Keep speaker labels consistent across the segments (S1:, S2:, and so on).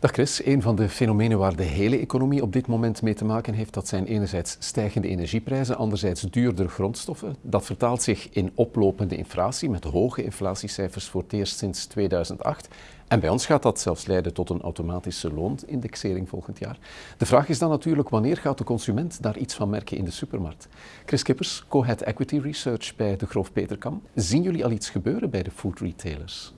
S1: Dag Chris, een van de fenomenen waar de hele economie op dit moment mee te maken heeft, dat zijn enerzijds stijgende energieprijzen, anderzijds duurdere grondstoffen. Dat vertaalt zich in oplopende inflatie, met hoge inflatiecijfers voor het eerst sinds 2008. En bij ons gaat dat zelfs leiden tot een automatische loonindexering volgend jaar. De vraag is dan natuurlijk, wanneer gaat de consument daar iets van merken in de supermarkt? Chris Kippers, co-head Equity Research bij de Groof Peterkam. Zien jullie al iets gebeuren bij de food retailers?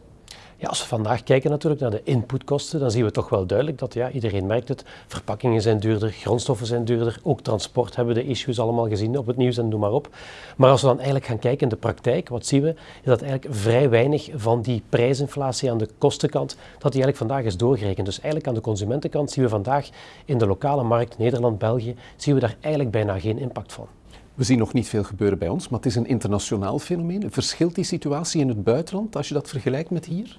S2: Ja, als we vandaag kijken natuurlijk naar de inputkosten, dan zien we toch wel duidelijk dat ja, iedereen merkt het. Verpakkingen zijn duurder, grondstoffen zijn duurder, ook transport hebben we de issues allemaal gezien op het nieuws en noem maar op. Maar als we dan eigenlijk gaan kijken in de praktijk, wat zien we? Is dat eigenlijk vrij weinig van die prijsinflatie aan de kostenkant, dat die eigenlijk vandaag is doorgerekend. Dus eigenlijk aan de consumentenkant zien we vandaag in de lokale markt, Nederland, België, zien we daar eigenlijk bijna geen impact van.
S1: We zien nog niet veel gebeuren bij ons, maar het is een internationaal fenomeen. Verschilt die situatie in het buitenland als je dat vergelijkt met hier?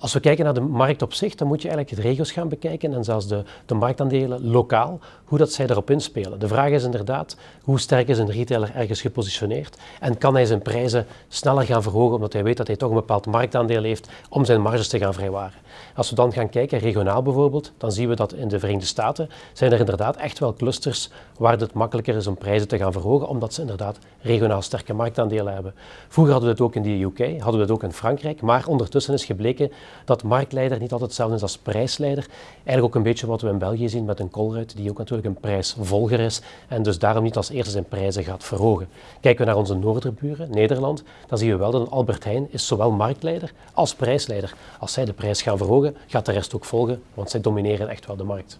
S2: Als we kijken naar de markt op zich, dan moet je eigenlijk de regio's gaan bekijken en zelfs de, de marktaandelen lokaal, hoe dat zij daarop inspelen. De vraag is inderdaad, hoe sterk is een retailer ergens gepositioneerd en kan hij zijn prijzen sneller gaan verhogen omdat hij weet dat hij toch een bepaald marktaandeel heeft om zijn marges te gaan vrijwaren. Als we dan gaan kijken, regionaal bijvoorbeeld, dan zien we dat in de Verenigde Staten zijn er inderdaad echt wel clusters waar het makkelijker is om prijzen te gaan verhogen, omdat ze inderdaad regionaal sterke marktaandelen hebben. Vroeger hadden we het ook in de UK, hadden we het ook in Frankrijk, maar ondertussen is gebleken dat marktleider niet altijd hetzelfde is als prijsleider. Eigenlijk ook een beetje wat we in België zien met een Colruyt, die ook natuurlijk een prijsvolger is en dus daarom niet als eerste zijn prijzen gaat verhogen. Kijken we naar onze noorderburen, Nederland, dan zien we wel dat Albert Heijn is zowel marktleider als prijsleider. Als zij de prijs gaan verhogen, gaat de rest ook volgen, want zij domineren echt wel de markt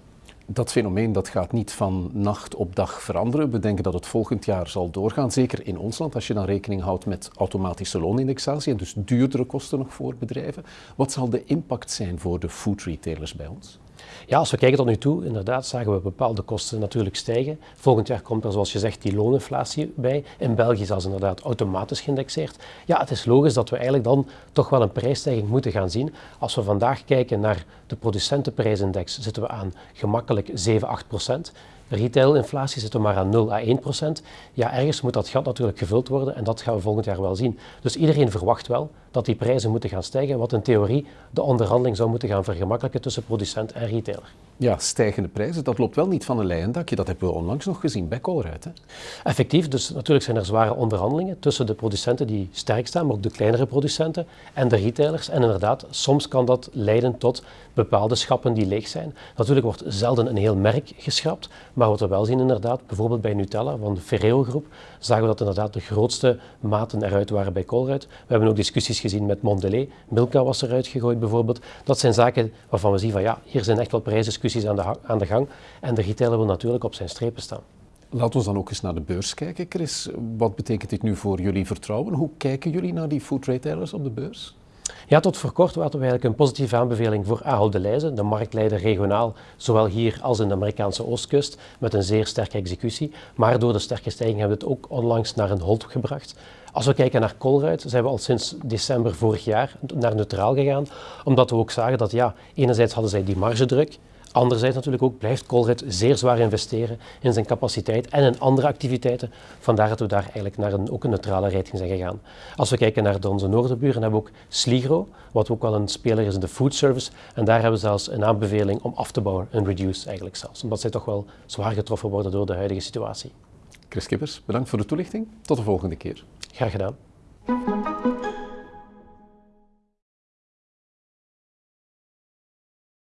S1: dat fenomeen dat gaat niet van nacht op dag veranderen. We denken dat het volgend jaar zal doorgaan, zeker in ons land, als je dan rekening houdt met automatische loonindexatie en dus duurdere kosten nog voor bedrijven. Wat zal de impact zijn voor de food retailers bij ons?
S2: Ja, als we kijken tot nu toe, inderdaad zagen we bepaalde kosten natuurlijk stijgen. Volgend jaar komt er, zoals je zegt, die looninflatie bij. In België zelfs inderdaad automatisch geïndexeerd. Ja, het is logisch dat we eigenlijk dan toch wel een prijsstijging moeten gaan zien. Als we vandaag kijken naar de producentenprijsindex, zitten we aan gemakkelijk 7, 8 procent. Retailinflatie zit er maar aan 0 à 1 procent. Ja, ergens moet dat gat natuurlijk gevuld worden en dat gaan we volgend jaar wel zien. Dus iedereen verwacht wel dat die prijzen moeten gaan stijgen, wat in theorie de onderhandeling zou moeten gaan vergemakkelijken tussen producent en retailer.
S1: Ja, stijgende prijzen, dat loopt wel niet van een leien dakje. Dat hebben we onlangs nog gezien bij Colruyt.
S2: Effectief, dus natuurlijk zijn er zware onderhandelingen tussen de producenten die sterk staan, maar ook de kleinere producenten en de retailers. En inderdaad, soms kan dat leiden tot bepaalde schappen die leeg zijn. Natuurlijk wordt zelden een heel merk geschrapt, maar wat we wel zien inderdaad, bijvoorbeeld bij Nutella van de Ferrero groep, zagen we dat inderdaad de grootste maten eruit waren bij Colruyt. We hebben ook discussies gezien met Mondelez, Milka was eruit gegooid bijvoorbeeld. Dat zijn zaken waarvan we zien van ja, hier zijn echt wel prijsdiscussies aan de, aan de gang en de retailer wil natuurlijk op zijn strepen staan.
S1: Laten we dan ook eens naar de beurs kijken, Chris. Wat betekent dit nu voor jullie vertrouwen? Hoe kijken jullie naar die food retailers op de beurs?
S2: Ja, tot voor kort hadden we eigenlijk een positieve aanbeveling voor Ahold Delhaize, de marktleider regionaal, zowel hier als in de Amerikaanse oostkust, met een zeer sterke executie. Maar door de sterke stijging hebben we het ook onlangs naar een hold gebracht. Als we kijken naar Colruyt, zijn we al sinds december vorig jaar naar neutraal gegaan, omdat we ook zagen dat ja, enerzijds hadden zij die margedruk, Anderzijds natuurlijk ook blijft Colruyt zeer zwaar investeren in zijn capaciteit en in andere activiteiten. Vandaar dat we daar eigenlijk naar een, ook een neutrale rating zijn gegaan. Als we kijken naar onze noorderburen hebben we ook Sligro, wat ook wel een speler is in de food service. En daar hebben we zelfs een aanbeveling om af te bouwen, een reduce eigenlijk zelfs. Omdat zij toch wel zwaar getroffen worden door de huidige situatie.
S1: Chris Kippers, bedankt voor de toelichting. Tot de volgende keer.
S2: Graag gedaan.